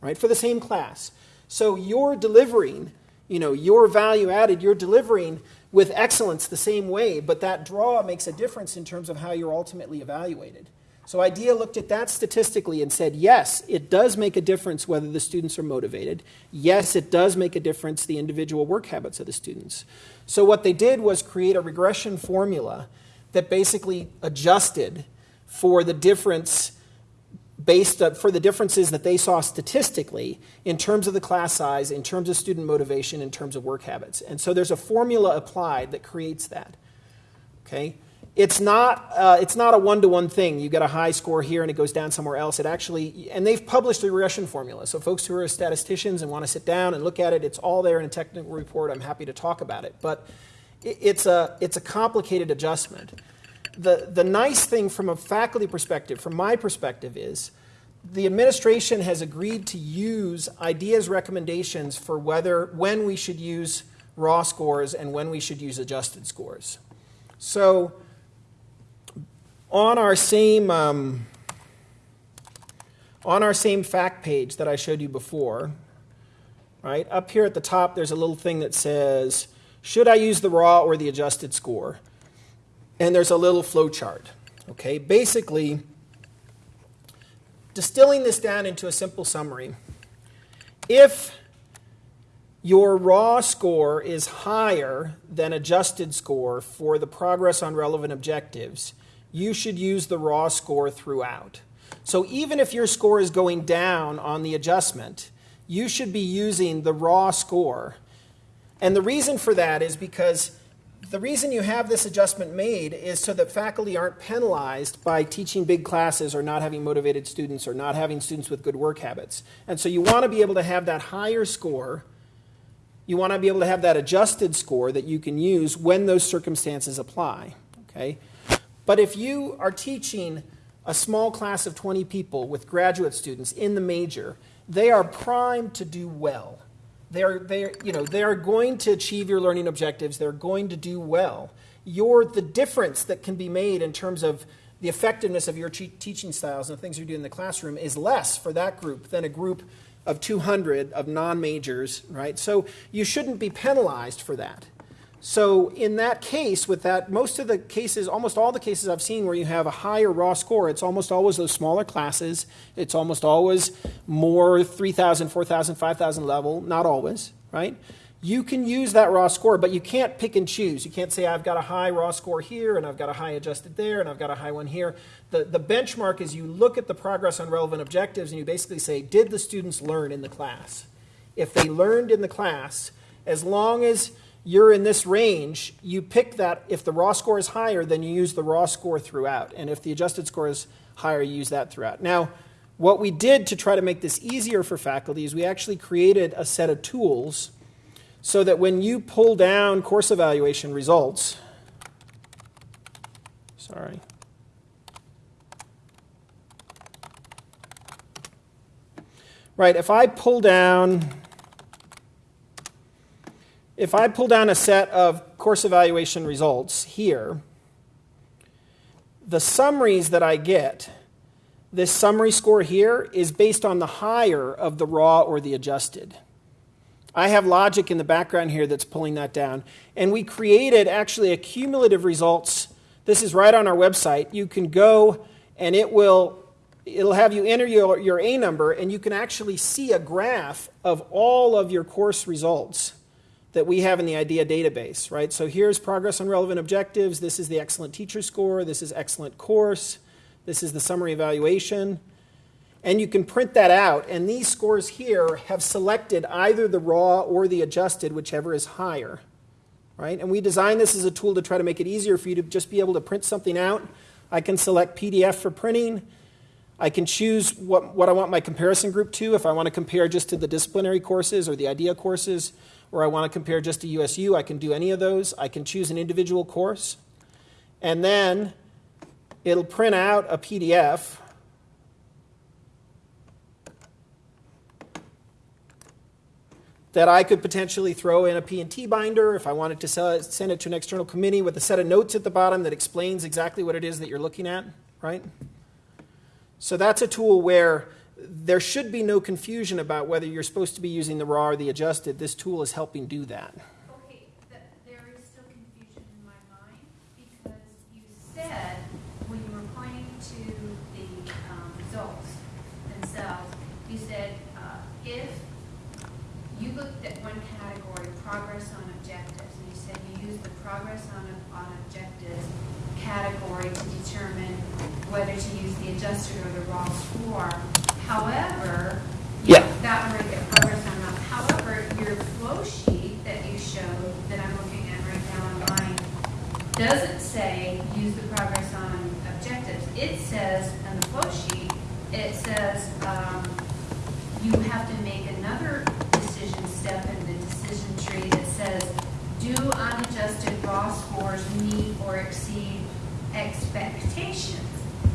right? For the same class. So you're delivering, you know, your value added, you're delivering with excellence the same way, but that draw makes a difference in terms of how you're ultimately evaluated. So IDEA looked at that statistically and said, yes, it does make a difference whether the students are motivated. Yes, it does make a difference the individual work habits of the students. So what they did was create a regression formula that basically adjusted for the difference based up for the differences that they saw statistically in terms of the class size, in terms of student motivation, in terms of work habits. And so there's a formula applied that creates that. Okay? It's not, uh, it's not a one to one thing. You get a high score here and it goes down somewhere else. It actually, and they've published a regression formula. So, folks who are statisticians and want to sit down and look at it, it's all there in a technical report. I'm happy to talk about it. But it's a, it's a complicated adjustment. The, the nice thing from a faculty perspective, from my perspective, is the administration has agreed to use IDEA's recommendations for whether when we should use raw scores and when we should use adjusted scores. So on our same um, on our same fact page that I showed you before, right up here at the top, there's a little thing that says, "Should I use the raw or the adjusted score?" And there's a little flow chart. Okay, basically, distilling this down into a simple summary, if your raw score is higher than adjusted score for the progress on relevant objectives, you should use the raw score throughout. So even if your score is going down on the adjustment, you should be using the raw score. And the reason for that is because the reason you have this adjustment made is so that faculty aren't penalized by teaching big classes or not having motivated students or not having students with good work habits. And so you want to be able to have that higher score. You want to be able to have that adjusted score that you can use when those circumstances apply. Okay? But if you are teaching a small class of 20 people with graduate students in the major, they are primed to do well. They're, they're, you know, they're going to achieve your learning objectives. They're going to do well. You're the difference that can be made in terms of the effectiveness of your teaching styles and the things you do in the classroom is less for that group than a group of 200 of non-majors, right? So you shouldn't be penalized for that. So in that case, with that, most of the cases, almost all the cases I've seen where you have a higher raw score, it's almost always those smaller classes. It's almost always more 3,000, 4,000, 5,000 level, not always, right? You can use that raw score, but you can't pick and choose. You can't say, I've got a high raw score here, and I've got a high adjusted there, and I've got a high one here. The, the benchmark is you look at the progress on relevant objectives, and you basically say, did the students learn in the class? If they learned in the class, as long as you're in this range, you pick that. If the raw score is higher, then you use the raw score throughout. And if the adjusted score is higher, you use that throughout. Now, what we did to try to make this easier for faculty is we actually created a set of tools so that when you pull down course evaluation results, sorry. Right, if I pull down if I pull down a set of course evaluation results here, the summaries that I get, this summary score here, is based on the higher of the raw or the adjusted. I have logic in the background here that's pulling that down. And we created actually a cumulative results. This is right on our website. You can go and it will it'll have you enter your, your A number and you can actually see a graph of all of your course results that we have in the IDEA database, right? So here's progress on relevant objectives. This is the excellent teacher score. This is excellent course. This is the summary evaluation. And you can print that out. And these scores here have selected either the raw or the adjusted, whichever is higher, right? And we designed this as a tool to try to make it easier for you to just be able to print something out. I can select PDF for printing. I can choose what, what I want my comparison group to, if I want to compare just to the disciplinary courses or the IDEA courses or I want to compare just to USU, I can do any of those. I can choose an individual course. And then it'll print out a PDF. That I could potentially throw in a P&T binder if I wanted to it, send it to an external committee with a set of notes at the bottom that explains exactly what it is that you're looking at, right? So that's a tool where there should be no confusion about whether you're supposed to be using the raw or the adjusted. This tool is helping do that. Okay, th- there is still confusion in my mind because you said when you were pointing to the um, results themselves, you said uh, if you looked at one category, progress on objectives, and you said you used the progress on, on objectives category to determine whether to use the adjusted or the raw score. However, Yeah. that one right there, progress on that. However, your flow sheet that you showed, that I'm looking at right now online, doesn't say use the progress on objectives. It says, on the flow sheet, it says, um, you have to make another decision step in the decision tree that says, do unadjusted raw scores meet or exceed expectations?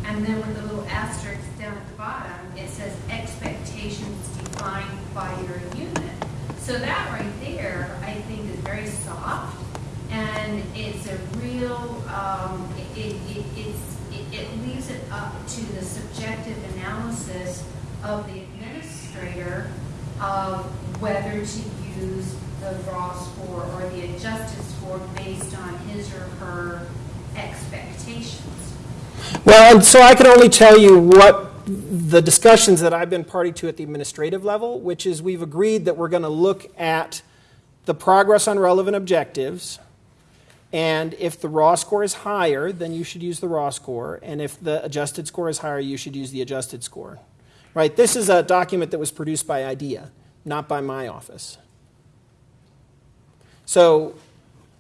And then with the little asterisk down at the bottom, it says expectations defined by your unit. So that right there, I think is very soft, and it's a real, um, it, it, it- it's, it, it leaves it up to the subjective analysis of the administrator of whether to use the raw score or the adjusted score based on his or her expectations. Well, and so I can only tell you what the discussions that I've been party to at the administrative level, which is we've agreed that we're going to look at the progress on relevant objectives. And if the raw score is higher, then you should use the raw score. And if the adjusted score is higher, you should use the adjusted score. Right? This is a document that was produced by IDEA, not by my office. So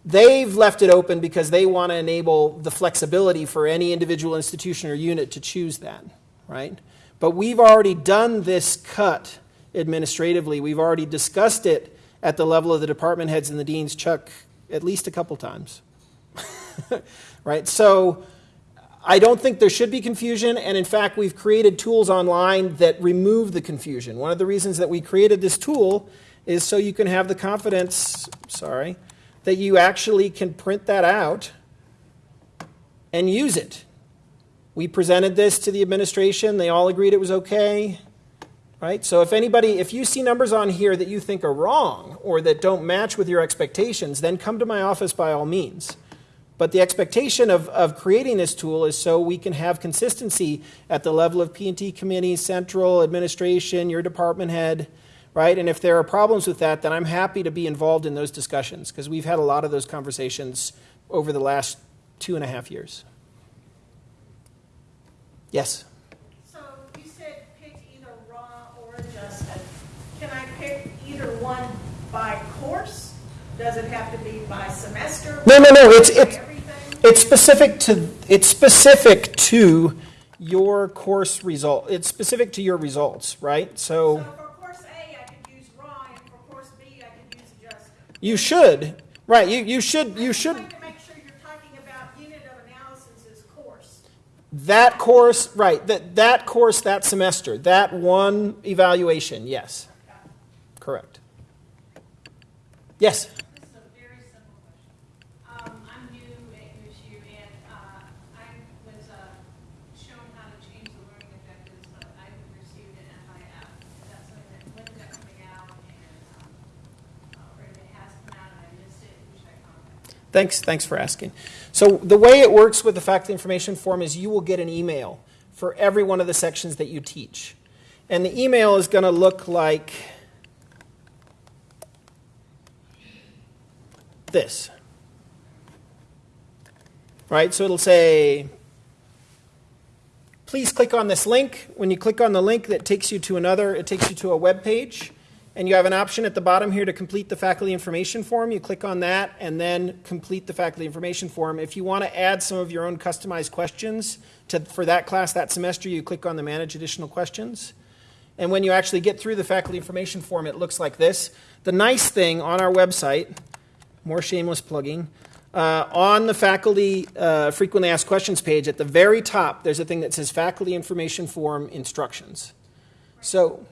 they've left it open because they want to enable the flexibility for any individual institution or unit to choose that, right? But we've already done this cut administratively. We've already discussed it at the level of the department heads and the deans, Chuck, at least a couple times. right? So I don't think there should be confusion, and in fact, we've created tools online that remove the confusion. One of the reasons that we created this tool is so you can have the confidence, sorry, that you actually can print that out and use it. We presented this to the administration, they all agreed it was okay. Right? So if anybody, if you see numbers on here that you think are wrong or that don't match with your expectations, then come to my office by all means. But the expectation of, of creating this tool is so we can have consistency at the level of P&T committee, central administration, your department head, right? And if there are problems with that, then I'm happy to be involved in those discussions because we've had a lot of those conversations over the last two and a half years. Yes? So you said pick either raw or adjusted. Can I pick either one by course? Does it have to be by semester? No, no, no, it's, it's, it's specific to, it's specific to your course result. It's specific to your results, right? So So for course A, I could use raw, and for course B, I could use adjusted. you should, right, you, you should, you should. trying to make sure you're talking about unit of analysis as course. That course, right, that, that course that semester, that one evaluation, yes. Correct. Yes? This is a very simple question. Um, I'm new at USU and, uh, I was, uh, shown how to change the learning objectives, but I received an FIF. That's something that, when is that coming out and, um, uh, or if it has come out and I missed it, who should I contact? Thanks, thanks for asking. So the way it works with the faculty information form is you will get an email for every one of the sections that you teach. And the email is going to look like this. Right? So it'll say, please click on this link. When you click on the link, that takes you to another, it takes you to a web page. And you have an option at the bottom here to complete the faculty information form. You click on that and then complete the faculty information form. If you want to add some of your own customized questions to, for that class that semester, you click on the manage additional questions. And when you actually get through the faculty information form, it looks like this. The nice thing on our website, more shameless plugging, uh, on the faculty uh, frequently asked questions page at the very top, there's a thing that says faculty information form instructions. So,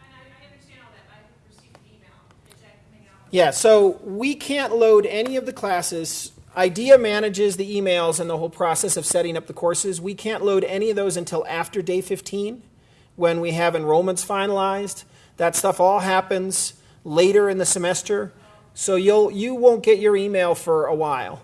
And I, I understand all that, I received an email, is that coming out? Yeah, so we can't load any of the classes. IDEA manages the emails and the whole process of setting up the courses. We can't load any of those until after day 15 when we have enrollments finalized. That stuff all happens later in the semester. So you'll you won't get your email for a while.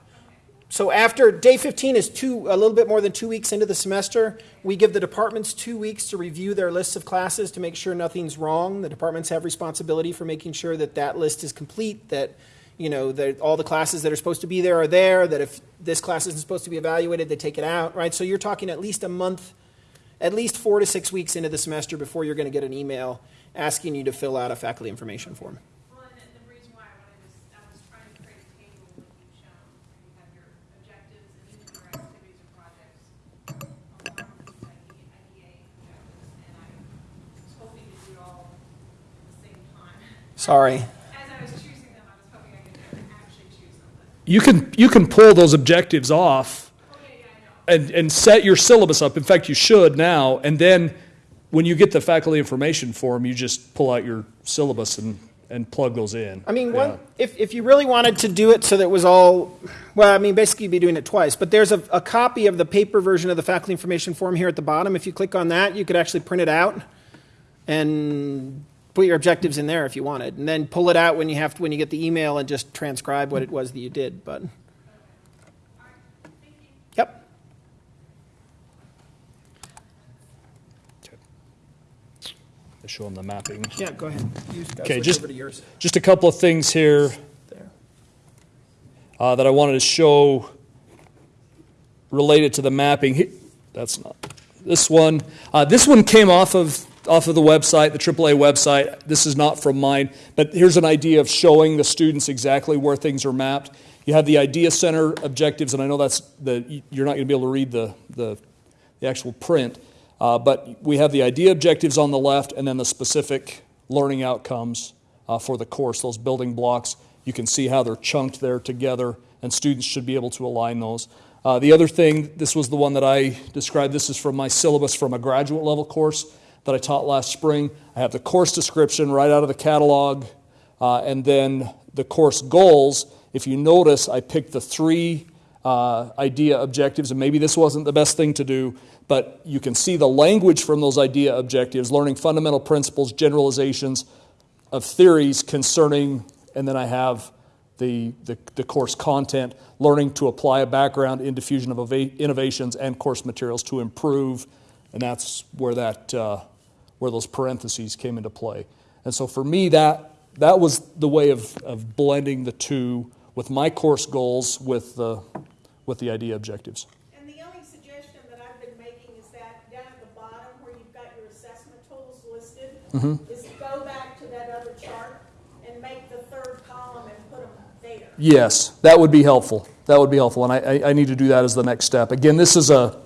So after day 15 is two a little bit more than 2 weeks into the semester, we give the departments 2 weeks to review their lists of classes to make sure nothing's wrong. The departments have responsibility for making sure that that list is complete, that you know, that all the classes that are supposed to be there are there, that if this class isn't supposed to be evaluated, they take it out, right? So you're talking at least a month at least 4 to 6 weeks into the semester before you're going to get an email asking you to fill out a faculty information form. Well, and the- the reason why I wanted to, I was trying to create a table with you shown, where you have your objectives and even your activities and projects along with these IDEA objectives, and I was hoping to do it all at the same time. Sorry. As I was choosing them, I was hoping I could actually choose them, but, You can, you can pull those objectives off yeah, yeah, I know. and, and set your syllabus up. In fact, you should now. And then when you get the faculty information form, you just pull out your syllabus and, and plug those in. I mean, Yeah. if, if you really wanted to do it so that it was all, well, I mean, basically you'd be doing it twice. But there's a, a copy of the paper version of the faculty information form here at the bottom. If you click on that, you could actually print it out and put your objectives in there if you wanted, and then pull it out when you have to, when you get the email and just transcribe what it was that you did. But yep. Show them the mapping. Yeah, go ahead. Okay, just- over to yours. Just a couple of things here uh, that I wanted to show related to the mapping. That's not this one. Uh, this one came off of off of the website, the AAA website. This is not from mine, but here's an idea of showing the students exactly where things are mapped. You have the IDEA Center objectives, and I know that's the you're not going to be able to read the the, the actual print, uh, but we have the IDEA objectives on the left, and then the specific learning outcomes uh, for the course. Those building blocks, you can see how they're chunked there together, and students should be able to align those. Uh, the other thing, this was the one that I described. This is from my syllabus from a graduate level course that I taught last spring. I have the course description right out of the catalog, uh, and then the course goals. If you notice, I picked the three uh, IDEA objectives, and maybe this wasn't the best thing to do, but you can see the language from those IDEA objectives, learning fundamental principles, generalizations of theories concerning, and then I have the, the, the course content, learning to apply a background in diffusion of innovations and course materials to improve, and that's where that uh, where those parentheses came into play. And so for me, that that was the way of, of blending the two with my course goals with the with the IDEA objectives. And the only suggestion that I've been making is that down at the bottom where you've got your assessment tools listed, Mm-hmm. is go back to that other chart and make the third column and put them there. Yes, that would be helpful. That would be helpful, and I, I, I need to do that as the next step. Again, this is a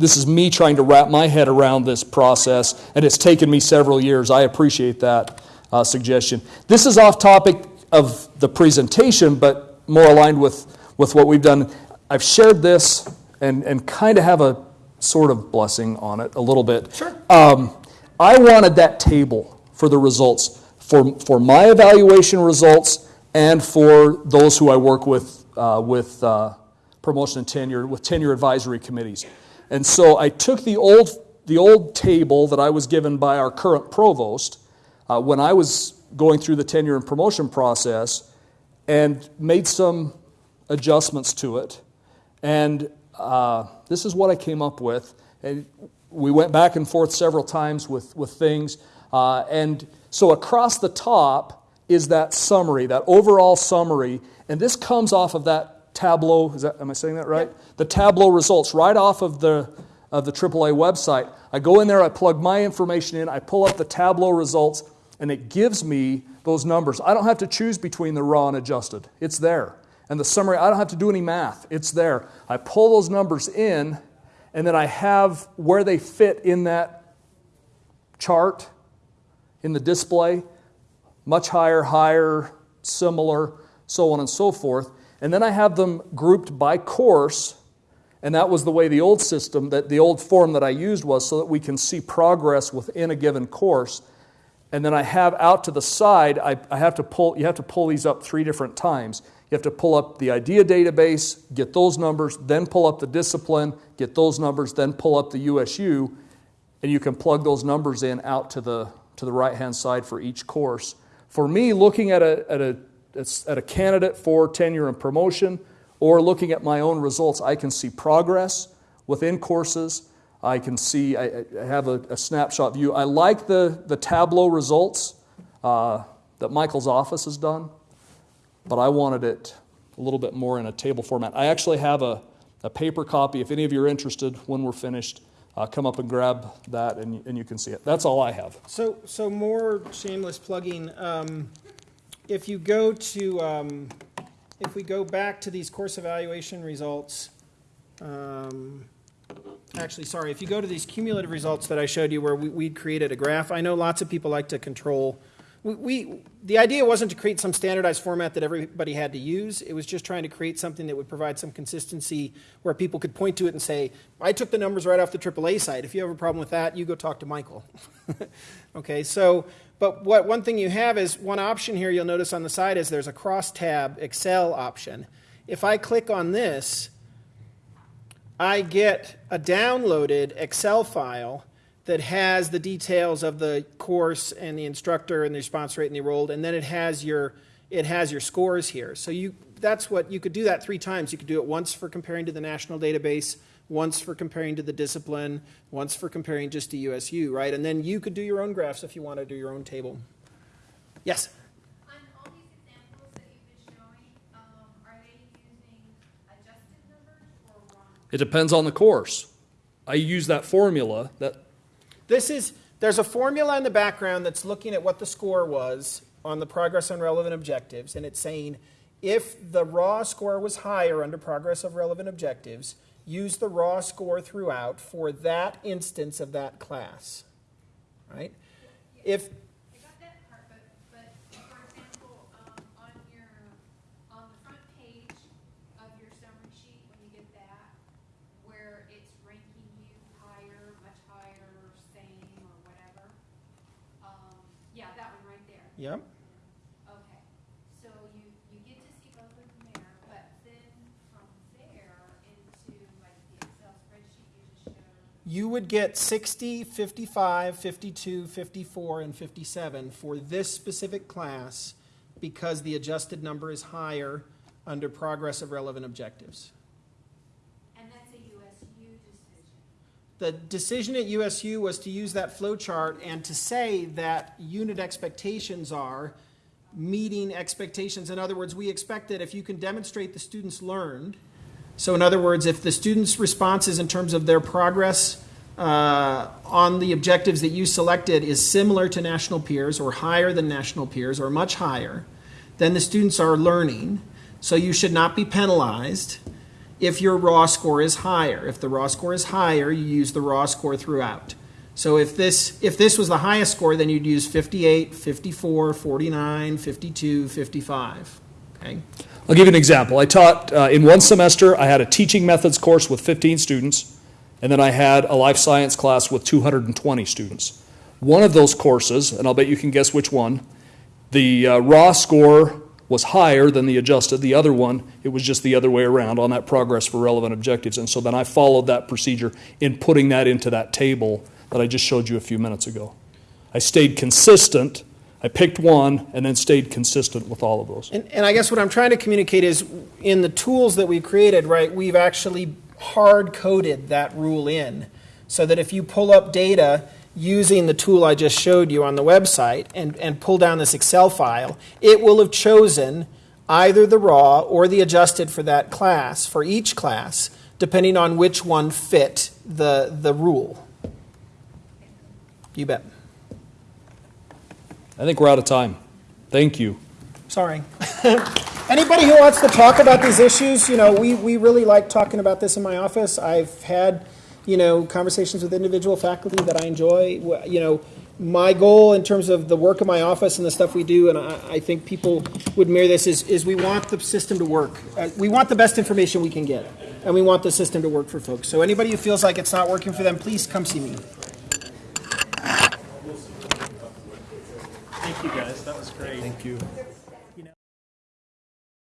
this is me trying to wrap my head around this process, and it's taken me several years. I appreciate that uh, suggestion. This is off topic of the presentation, but more aligned with, with what we've done. I've shared this and, and kind of have a sort of blessing on it a little bit. Sure. Um, I wanted that table for the results, for, for my evaluation results, and for those who I work with uh, with uh, promotion and tenure, with tenure advisory committees. And so I took the old, the old table that I was given by our current provost uh, when I was going through the tenure and promotion process and made some adjustments to it. And uh, this is what I came up with. And we went back and forth several times with, with things. Uh, and so across the top is that summary, that overall summary. And this comes off of that Tableau, is that, am I saying that right? The Tableau results right off of the, of the AAA website. I go in there, I plug my information in, I pull up the Tableau results, and it gives me those numbers. I don't have to choose between the raw and adjusted. It's there. And the summary, I don't have to do any math. It's there. I pull those numbers in, and then I have where they fit in that chart in the display, much higher, higher, similar, so on and so forth. And then I have them grouped by course, and that was the way the old system, that the old form that I used was so that we can see progress within a given course. And then I have out to the side, I, I have to pull, you have to pull these up three different times. You have to pull up the IDEA database, get those numbers, then pull up the discipline, get those numbers, then pull up the USU, and you can plug those numbers in out to the, to the right hand side for each course. For me, looking at a, at, a, at a candidate for tenure and promotion, or looking at my own results, I can see progress within courses. I can see, I, I have a, a, snapshot view. I like the, the Tableau results uh, that Michael's office has done but I wanted it a little bit more in a table format. I actually have a, a paper copy. If any of you are interested, when we're finished, uh, come up and grab that and, and you can see it. That's all I have. So, so more shameless plugging. Um, if you go to, um, if we go back to these course evaluation results, um, actually, sorry, if you go to these cumulative results that I showed you where we, we created a graph, I know lots of people like to control we, we, the idea wasn't to create some standardized format that everybody had to use. It was just trying to create something that would provide some consistency where people could point to it and say, I took the numbers right off the AAA site. If you have a problem with that, you go talk to Michael. okay, so, but what one thing you have is one option here you'll notice on the side is there's a cross tab Excel option. If I click on this, I get a downloaded Excel file that has the details of the course and the instructor and the response rate and the enrolled, and then it has your it has your scores here. So you that's what you could do that three times. You could do it once for comparing to the national database, once for comparing to the discipline, once for comparing just to USU, right? And then you could do your own graphs if you want to do your own table. Yes. On all these examples that you've been showing, um, are they using adjusted numbers or raw? It depends on the course. I use that formula that this is, there's a formula in the background that's looking at what the score was on the progress on relevant objectives, and it's saying if the raw score was higher under progress of relevant objectives, use the raw score throughout for that instance of that class. Right? If Yep. Okay, so you, you get to see both of them there, but then from there into like the Excel spreadsheet you just showed. You would get 60, 55, 52, 54, and 57 for this specific class because the adjusted number is higher under progress of relevant objectives. And that's a USU decision. The decision at USU was to use that flow chart and to say that unit expectations are meeting expectations. In other words, we expect that if you can demonstrate the students learned, so in other words, if the students' responses in terms of their progress uh, on the objectives that you selected is similar to national peers or higher than national peers or much higher, then the students are learning. So you should not be penalized if your raw score is higher. If the raw score is higher, you use the raw score throughout. So if this if this was the highest score, then you'd use 58, 54, 49, 52, 55. Okay? I'll give you an example. I taught uh, in one semester, I had a teaching methods course with 15 students, and then I had a life science class with 220 students. One of those courses, and I'll bet you can guess which one, the uh, raw score was higher than the adjusted. The other one, it was just the other way around on that progress for relevant objectives. And so then I followed that procedure in putting that into that table that I just showed you a few minutes ago. I stayed consistent. I picked one and then stayed consistent with all of those. And, and I guess what I'm trying to communicate is in the tools that we've created, right, we've actually hard coded that rule in so that if you pull up data, using the tool I just showed you on the website and, and pull down this Excel file, it will have chosen either the raw or the adjusted for that class, for each class, depending on which one fit the, the rule. You bet. I think we're out of time. Thank you. Sorry. Anybody who wants to talk about these issues, you know, we, we really like talking about this in my office. I've had you know, conversations with individual faculty that I enjoy. You know, my goal in terms of the work of my office and the stuff we do, and I, I think people would mirror this, is, is we want the system to work. Uh, we want the best information we can get, and we want the system to work for folks. So anybody who feels like it's not working for them, please come see me. Thank you, guys. That was great. Thank you.